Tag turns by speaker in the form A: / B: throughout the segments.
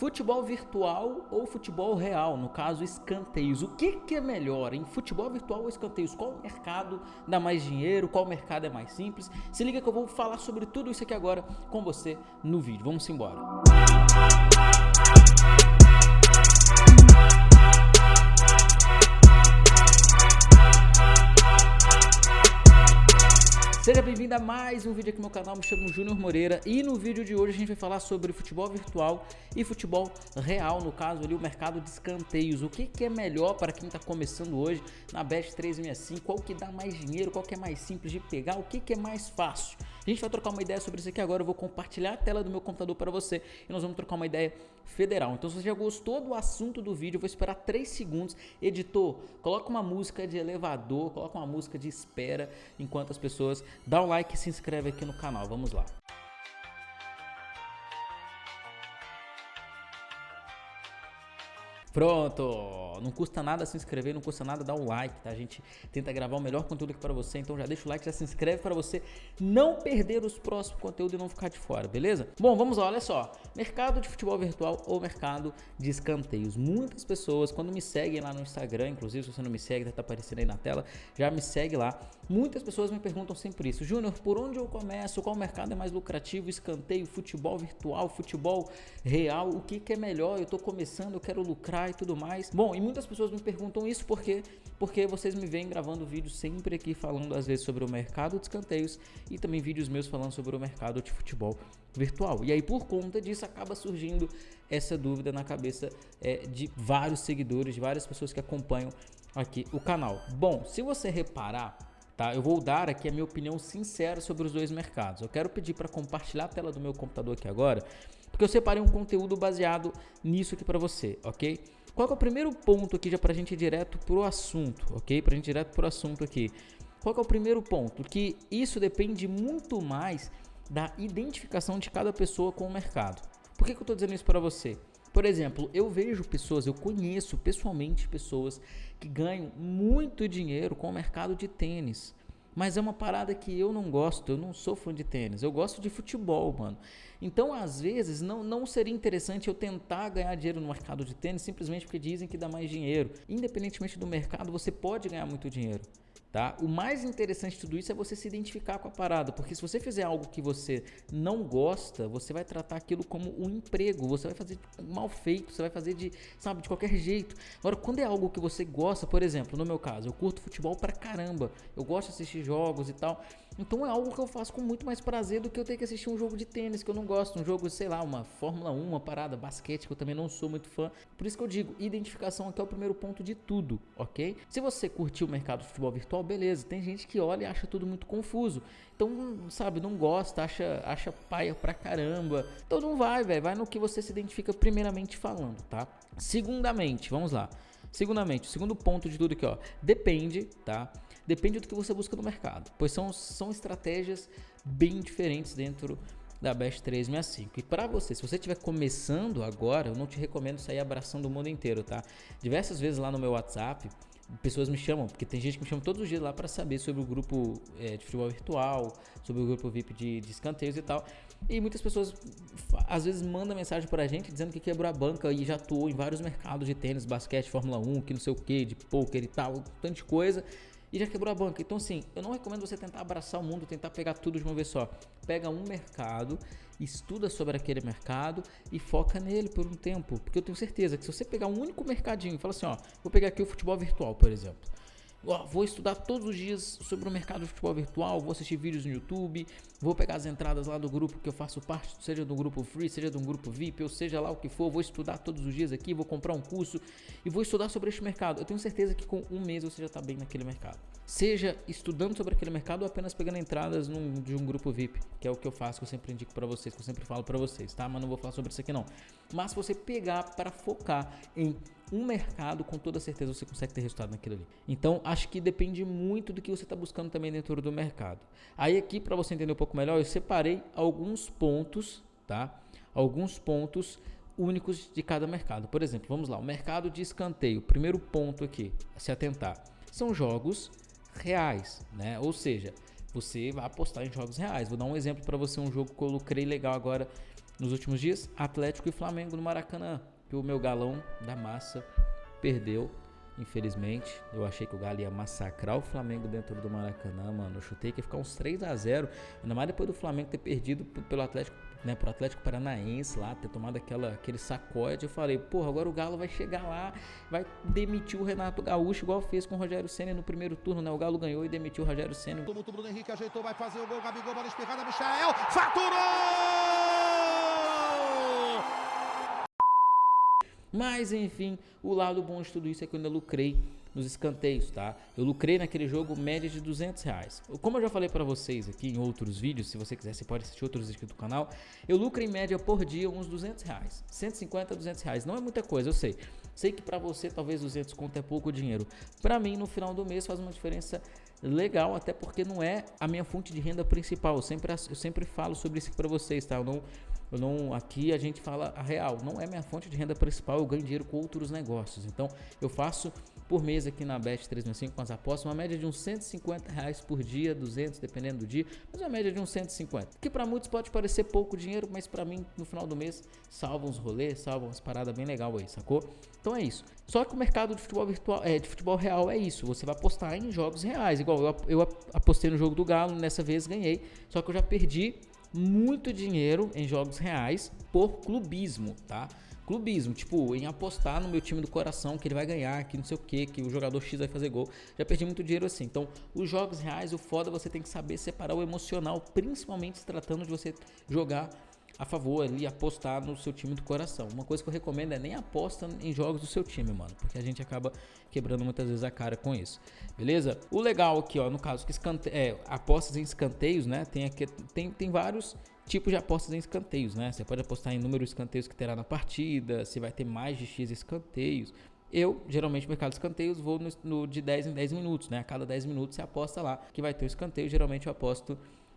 A: Futebol virtual ou futebol real, no caso escanteios. O que, que é melhor em futebol virtual ou escanteios? Qual mercado dá mais dinheiro? Qual mercado é mais simples? Se liga que eu vou falar sobre tudo isso aqui agora com você no vídeo. Vamos embora. Música Seja bem-vindo a mais um vídeo aqui no meu canal, me chamo Júnior Moreira e no vídeo de hoje a gente vai falar sobre futebol virtual e futebol real, no caso ali o mercado de escanteios. O que, que é melhor para quem está começando hoje na Best 365, qual que dá mais dinheiro, qual que é mais simples de pegar, o que, que é mais fácil. A gente vai trocar uma ideia sobre isso aqui agora, eu vou compartilhar a tela do meu computador para você e nós vamos trocar uma ideia federal. Então se você já gostou do assunto do vídeo, eu vou esperar 3 segundos. Editor, coloca uma música de elevador, coloca uma música de espera enquanto as pessoas dão um like e se inscreve aqui no canal. Vamos lá. Pronto! Não custa nada se inscrever, não custa nada dar um like, tá? A gente tenta gravar o melhor conteúdo aqui para você, então já deixa o like, já se inscreve para você não perder os próximos conteúdos e não ficar de fora, beleza? Bom, vamos lá, olha só. Mercado de futebol virtual ou mercado de escanteios. Muitas pessoas, quando me seguem lá no Instagram, inclusive se você não me segue, tá aparecendo aí na tela, já me segue lá. Muitas pessoas me perguntam sempre isso. Júnior, por onde eu começo? Qual mercado é mais lucrativo? Escanteio, futebol virtual, futebol real? O que, que é melhor? Eu tô começando, eu quero lucrar e tudo mais. Bom, e muitas pessoas me perguntam isso porque porque vocês me vêm gravando vídeos sempre aqui falando às vezes sobre o mercado de escanteios e também vídeos meus falando sobre o mercado de futebol virtual. E aí por conta disso acaba surgindo essa dúvida na cabeça é, de vários seguidores, de várias pessoas que acompanham aqui o canal. Bom, se você reparar, tá? Eu vou dar aqui a minha opinião sincera sobre os dois mercados. Eu quero pedir para compartilhar a tela do meu computador aqui agora porque eu separei um conteúdo baseado nisso aqui para você, ok? Qual é o primeiro ponto aqui já para a gente ir direto pro assunto, ok? Para a gente ir direto pro assunto aqui. Qual é o primeiro ponto? Que isso depende muito mais da identificação de cada pessoa com o mercado. Por que, que eu estou dizendo isso para você? Por exemplo, eu vejo pessoas, eu conheço pessoalmente pessoas que ganham muito dinheiro com o mercado de tênis. Mas é uma parada que eu não gosto, eu não sou fã de tênis, eu gosto de futebol, mano. Então, às vezes, não, não seria interessante eu tentar ganhar dinheiro no mercado de tênis simplesmente porque dizem que dá mais dinheiro. Independentemente do mercado, você pode ganhar muito dinheiro. Tá? O mais interessante de tudo isso é você se identificar com a parada, porque se você fizer algo que você não gosta, você vai tratar aquilo como um emprego, você vai fazer mal feito, você vai fazer de, sabe, de qualquer jeito. Agora, quando é algo que você gosta, por exemplo, no meu caso, eu curto futebol pra caramba, eu gosto de assistir jogos e tal, então é algo que eu faço com muito mais prazer do que eu ter que assistir um jogo de tênis que eu não gosto, um jogo, sei lá, uma Fórmula 1, uma parada, basquete que eu também não sou muito fã. Por isso que eu digo, identificação aqui é o primeiro ponto de tudo, ok? Se você curtiu o mercado de futebol virtual, beleza. Tem gente que olha e acha tudo muito confuso. Então, sabe, não gosta, acha, acha paia pra caramba. Então não vai, velho. Vai no que você se identifica primeiramente falando, tá? Segundamente, vamos lá. Segundamente, o segundo ponto de tudo aqui, ó. Depende, tá? Depende do que você busca no mercado, pois são, são estratégias bem diferentes dentro da Best 365. E para você, se você estiver começando agora, eu não te recomendo sair abraçando o mundo inteiro, tá? Diversas vezes lá no meu WhatsApp, pessoas me chamam, porque tem gente que me chama todos os dias lá para saber sobre o grupo é, de futebol virtual, sobre o grupo VIP de, de escanteios e tal. E muitas pessoas às vezes mandam mensagem pra gente dizendo que quebrou a banca e já atuou em vários mercados de tênis, basquete, Fórmula 1, que não sei o que, de poker e tal, tanto de coisa e já quebrou a banca. Então, assim, eu não recomendo você tentar abraçar o mundo, tentar pegar tudo de uma vez só. Pega um mercado, estuda sobre aquele mercado e foca nele por um tempo. Porque eu tenho certeza que se você pegar um único mercadinho e falar assim, ó, vou pegar aqui o futebol virtual, por exemplo vou estudar todos os dias sobre o mercado de futebol virtual, vou assistir vídeos no YouTube, vou pegar as entradas lá do grupo que eu faço parte, seja do grupo free, seja do grupo VIP, ou seja lá o que for, vou estudar todos os dias aqui, vou comprar um curso e vou estudar sobre este mercado. Eu tenho certeza que com um mês você já está bem naquele mercado. Seja estudando sobre aquele mercado ou apenas pegando entradas num, de um grupo VIP, que é o que eu faço, que eu sempre indico para vocês, que eu sempre falo para vocês, tá? Mas não vou falar sobre isso aqui não. Mas você pegar para focar em um mercado, com toda certeza você consegue ter resultado naquilo ali. Então, acho que depende muito do que você está buscando também dentro do mercado. Aí aqui, para você entender um pouco melhor, eu separei alguns pontos, tá? Alguns pontos únicos de cada mercado. Por exemplo, vamos lá, o mercado de escanteio. Primeiro ponto aqui, se atentar, são jogos reais, né? Ou seja, você vai apostar em jogos reais. Vou dar um exemplo para você, um jogo que eu lucrei legal agora nos últimos dias? Atlético e Flamengo no Maracanã. Que o meu galão da massa perdeu Infelizmente, eu achei que o Galo ia massacrar o Flamengo dentro do Maracanã, mano. Eu chutei que ia ficar uns 3 a 0 Ainda mais depois do Flamengo ter perdido pelo Atlético, né, pro Atlético Paranaense lá, ter tomado aquela, aquele sacode. Eu falei, porra, agora o Galo vai chegar lá, vai demitir o Renato Gaúcho, igual fez com o Rogério Senna no primeiro turno, né? O Galo ganhou e demitiu o Rogério Senna.
B: O Bruno Henrique ajeitou, vai fazer o gol, Gabigol, bola espirrada, Michael, faturou!
A: Mas enfim, o lado bom de tudo isso é que eu ainda lucrei nos escanteios, tá? Eu lucrei naquele jogo média de 200 reais. Como eu já falei para vocês aqui em outros vídeos, se você quiser, você pode assistir outros vídeos do canal. Eu lucro em média por dia uns 200 reais, 150 a 200 reais. Não é muita coisa, eu sei. Sei que para você talvez 200 conto é pouco dinheiro. Para mim, no final do mês faz uma diferença legal, até porque não é a minha fonte de renda principal. Eu sempre, eu sempre falo sobre isso para vocês, tá? Eu não eu não, aqui a gente fala a real, não é minha fonte de renda principal, eu ganho dinheiro com outros negócios. Então, eu faço por mês aqui na Bet 365 com as apostas, uma média de uns 150 reais por dia, 200 dependendo do dia, mas uma média de uns 150. Que para muitos pode parecer pouco dinheiro, mas para mim no final do mês salva uns rolês, salva umas paradas bem legal aí, sacou? Então é isso. Só que o mercado de futebol virtual, é, de futebol real é isso. Você vai apostar em jogos reais. Igual eu, eu apostei no jogo do Galo, nessa vez ganhei. Só que eu já perdi muito dinheiro em jogos reais por clubismo, tá? Clubismo, tipo, em apostar no meu time do coração que ele vai ganhar, que não sei o que, que o jogador X vai fazer gol. Já perdi muito dinheiro assim. Então, os jogos reais, o foda você tem que saber separar o emocional, principalmente se tratando de você jogar a favor ali, apostar no seu time do coração. Uma coisa que eu recomendo é nem aposta em jogos do seu time, mano, porque a gente acaba quebrando muitas vezes a cara com isso. Beleza? O legal aqui, ó, no caso que escante... é, apostas em escanteios, né? Tem aqui tem, tem vários tipos de apostas em escanteios, né? Você pode apostar em número de escanteios que terá na partida, se vai ter mais de X escanteios. Eu, geralmente, no mercado de escanteios, vou no, no, de 10 em 10 minutos, né? A cada 10 minutos você aposta lá que vai ter um escanteio. Geralmente eu aposto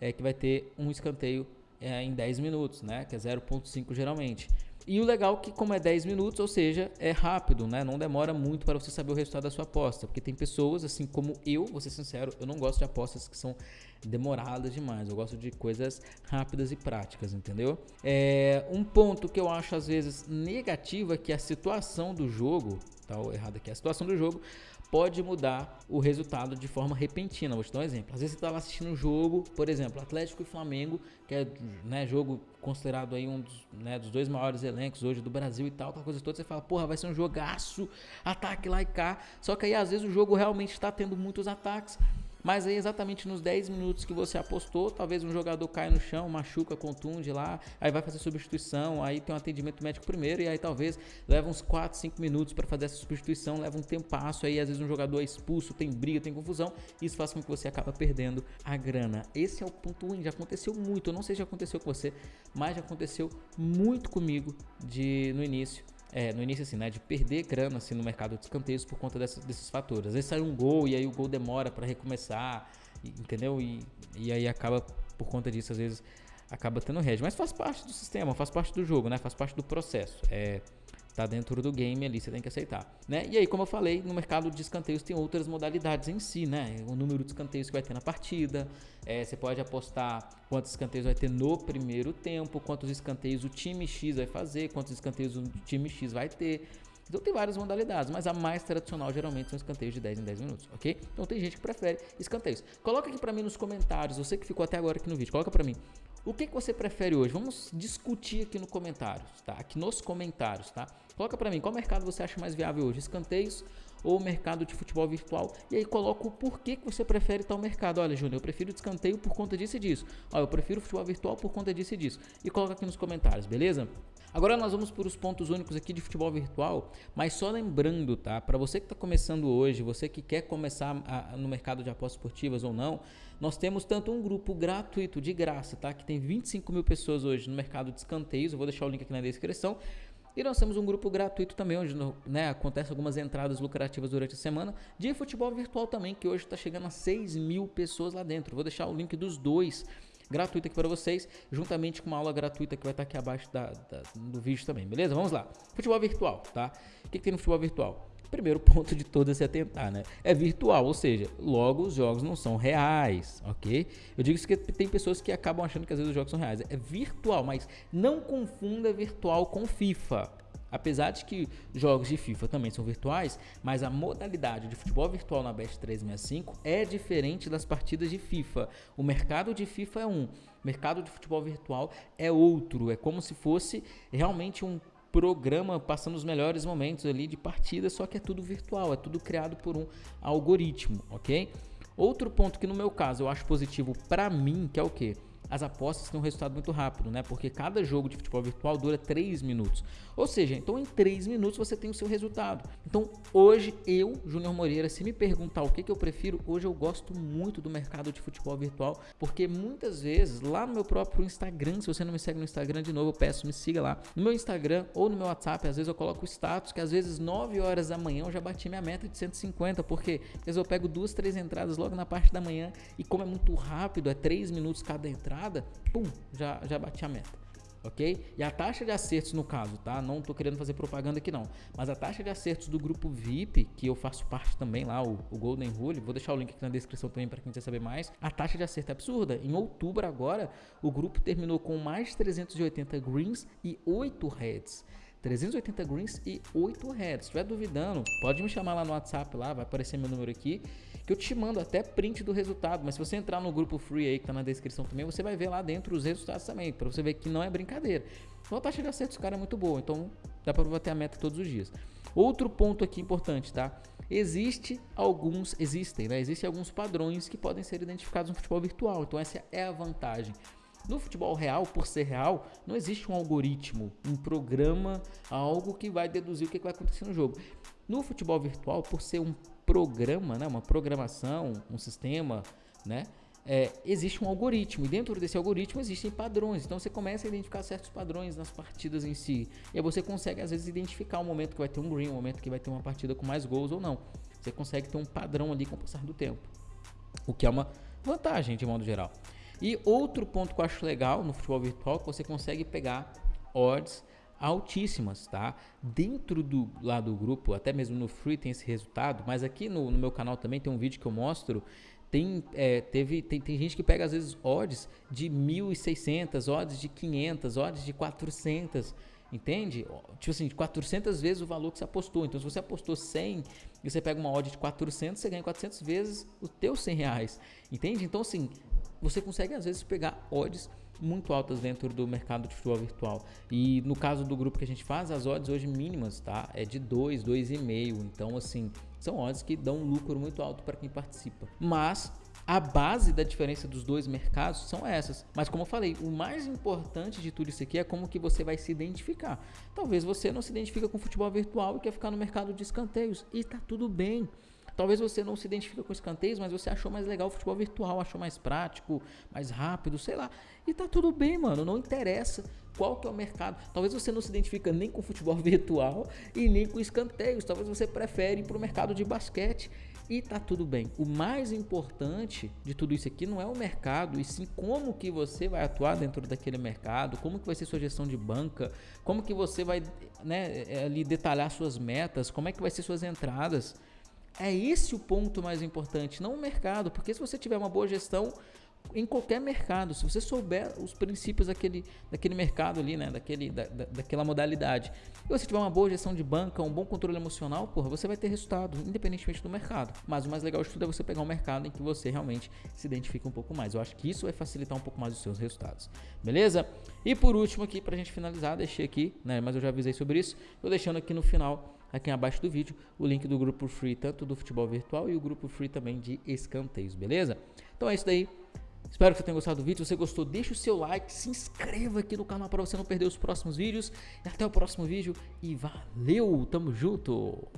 A: é, que vai ter um escanteio é, em 10 minutos, né? Que é 0.5 geralmente. E o legal é que como é 10 minutos, ou seja, é rápido, né? Não demora muito para você saber o resultado da sua aposta. Porque tem pessoas, assim como eu, vou ser sincero, eu não gosto de apostas que são demoradas demais. Eu gosto de coisas rápidas e práticas, entendeu? É, um ponto que eu acho às vezes negativo é que a situação do jogo, tá errado aqui, a situação do jogo pode mudar o resultado de forma repentina. Vou te dar um exemplo. Às vezes você está lá assistindo um jogo, por exemplo, Atlético e Flamengo, que é né, jogo considerado aí um dos, né, dos dois maiores elencos hoje do Brasil e tal, aquela coisa toda. Você fala, porra, vai ser um jogaço, ataque lá e cá. Só que aí às vezes o jogo realmente está tendo muitos ataques. Mas aí exatamente nos 10 minutos que você apostou, talvez um jogador caia no chão, machuca, contunde lá, aí vai fazer substituição, aí tem um atendimento médico primeiro e aí talvez leva uns 4, 5 minutos para fazer essa substituição, leva um tempasso, aí às vezes um jogador é expulso, tem briga, tem confusão, isso faz com que você acaba perdendo a grana. Esse é o ponto ruim, já aconteceu muito, eu não sei se já aconteceu com você, mas já aconteceu muito comigo de no início é, no início assim, né, de perder grana assim, no mercado de escanteios por conta desses fatores. Às vezes sai um gol e aí o gol demora para recomeçar, entendeu? E, e aí acaba, por conta disso, às vezes acaba tendo hedge. Mas faz parte do sistema, faz parte do jogo, né? Faz parte do processo. É, tá dentro do game ali, você tem que aceitar, né? E aí, como eu falei, no mercado de escanteios tem outras modalidades em si, né? O número de escanteios que vai ter na partida, é, você pode apostar quantos escanteios vai ter no primeiro tempo, quantos escanteios o time X vai fazer, quantos escanteios o time X vai ter. Então tem várias modalidades, mas a mais tradicional geralmente são escanteios de 10 em 10 minutos, ok? Então tem gente que prefere escanteios. Coloca aqui para mim nos comentários, você que ficou até agora aqui no vídeo, coloca para mim. O que, que você prefere hoje? Vamos discutir aqui no comentários, tá? Aqui nos comentários, tá? Coloca para mim, qual mercado você acha mais viável hoje? Escanteios ou mercado de futebol virtual? E aí coloca o porquê que você prefere tal mercado. Olha, Júnior, eu prefiro escanteio por conta disso e disso. Olha, eu prefiro futebol virtual por conta disso e disso. E coloca aqui nos comentários, beleza? Agora nós vamos para os pontos únicos aqui de futebol virtual, mas só lembrando, tá? Para você que está começando hoje, você que quer começar a, no mercado de apostas esportivas ou não, nós temos tanto um grupo gratuito de graça, tá? Que tem 25 mil pessoas hoje no mercado de escanteios. Eu vou deixar o link aqui na descrição. E nós temos um grupo gratuito também, onde né, acontece algumas entradas lucrativas durante a semana, de futebol virtual também, que hoje está chegando a 6 mil pessoas lá dentro. Vou deixar o link dos dois gratuito aqui para vocês, juntamente com uma aula gratuita que vai estar aqui abaixo da, da, do vídeo também, beleza? Vamos lá. Futebol virtual, tá? O que, que tem no futebol virtual? primeiro ponto de todas é se atentar, né? É virtual, ou seja, logo os jogos não são reais, ok? Eu digo isso que tem pessoas que acabam achando que às vezes os jogos são reais. É virtual, mas não confunda virtual com FIFA. Apesar de que jogos de FIFA também são virtuais, mas a modalidade de futebol virtual na Best 365 é diferente das partidas de FIFA. O mercado de FIFA é um, o mercado de futebol virtual é outro. É como se fosse realmente um programa passando os melhores momentos ali de partida, só que é tudo virtual, é tudo criado por um algoritmo, ok? Outro ponto que no meu caso eu acho positivo para mim, que é o que? As apostas têm um resultado muito rápido, né? Porque cada jogo de futebol virtual dura 3 minutos. Ou seja, então em 3 minutos você tem o seu resultado. Então hoje eu, Júnior Moreira, se me perguntar o que, que eu prefiro, hoje eu gosto muito do mercado de futebol virtual, porque muitas vezes lá no meu próprio Instagram, se você não me segue no Instagram de novo, eu peço me siga lá. No meu Instagram ou no meu WhatsApp, às vezes eu coloco status que às vezes 9 horas da manhã eu já bati minha meta de 150, porque às vezes eu pego duas, três entradas logo na parte da manhã e como é muito rápido, é 3 minutos cada entrada, entrada, pum, já, já bati a meta. Ok? E a taxa de acertos no caso, tá? Não tô querendo fazer propaganda aqui não. Mas a taxa de acertos do grupo VIP, que eu faço parte também lá, o, o Golden Rule, vou deixar o link aqui na descrição também para quem quiser saber mais. A taxa de acerto é absurda. Em outubro agora, o grupo terminou com mais 380 greens e 8 reds. 380 greens e 8 reds. Se estiver duvidando, pode me chamar lá no WhatsApp, lá vai aparecer meu número aqui que eu te mando até print do resultado. Mas se você entrar no grupo free aí que tá na descrição também, você vai ver lá dentro os resultados também, para você ver que não é brincadeira. Então a taxa de acerto dos caras é muito boa, então dá para bater a meta todos os dias. Outro ponto aqui importante, tá? Existe alguns, existem, né? Existem alguns padrões que podem ser identificados no futebol virtual. Então essa é a vantagem. No futebol real, por ser real, não existe um algoritmo, um programa, algo que vai deduzir o que vai acontecer no jogo. No futebol virtual, por ser um programa, né, uma programação, um sistema, né, é, existe um algoritmo e dentro desse algoritmo existem padrões. Então você começa a identificar certos padrões nas partidas em si. E aí você consegue às vezes identificar o momento que vai ter um green, o momento que vai ter uma partida com mais gols ou não. Você consegue ter um padrão ali com o passar do tempo. O que é uma vantagem de modo geral. E outro ponto que eu acho legal no futebol virtual é que você consegue pegar odds altíssimas, tá? Dentro do lá do grupo, até mesmo no free tem esse resultado, mas aqui no, no meu canal também tem um vídeo que eu mostro. Tem, é, teve, tem, tem gente que pega às vezes odds de 1.600, odds de 500, odds de 400, entende? Tipo assim, de 400 vezes o valor que você apostou. Então, se você apostou 100 e você pega uma odd de 400, você ganha 400 vezes os teus 100 reais, entende? Então, assim, você consegue às vezes pegar odds muito altas dentro do mercado de futebol virtual. E no caso do grupo que a gente faz, as odds hoje mínimas, tá? É de 2, 2,5. Então, assim, são odds que dão um lucro muito alto para quem participa. Mas a base da diferença dos dois mercados são essas. Mas como eu falei, o mais importante de tudo isso aqui é como que você vai se identificar. Talvez você não se identifica com futebol virtual e quer ficar no mercado de escanteios. E tá tudo bem. Talvez você não se identifique com escanteios, mas você achou mais legal o futebol virtual, achou mais prático, mais rápido, sei lá. E tá tudo bem, mano, não interessa qual que é o mercado. Talvez você não se identifica nem com futebol virtual e nem com escanteios. Talvez você prefere ir para o mercado de basquete e tá tudo bem. O mais importante de tudo isso aqui não é o mercado, e sim como que você vai atuar dentro daquele mercado, como que vai ser sua gestão de banca, como que você vai né, é, ali detalhar suas metas, como é que vai ser suas entradas. É esse o ponto mais importante, não o mercado, porque se você tiver uma boa gestão em qualquer mercado, se você souber os princípios daquele, daquele mercado ali, né, daquele, da, da, daquela modalidade, e você tiver uma boa gestão de banca, um bom controle emocional, porra, você vai ter resultado, independentemente do mercado. Mas o mais legal de tudo é você pegar um mercado em que você realmente se identifica um pouco mais. Eu acho que isso vai facilitar um pouco mais os seus resultados. Beleza? E por último aqui, pra gente finalizar, deixei aqui, né, mas eu já avisei sobre isso, tô deixando aqui no final aqui abaixo do vídeo o link do grupo free, tanto do futebol virtual e o grupo free também de escanteios, beleza? Então é isso daí. Espero que você tenha gostado do vídeo. Se você gostou, deixa o seu like, se inscreva aqui no canal para você não perder os próximos vídeos. E até o próximo vídeo e valeu, tamo junto!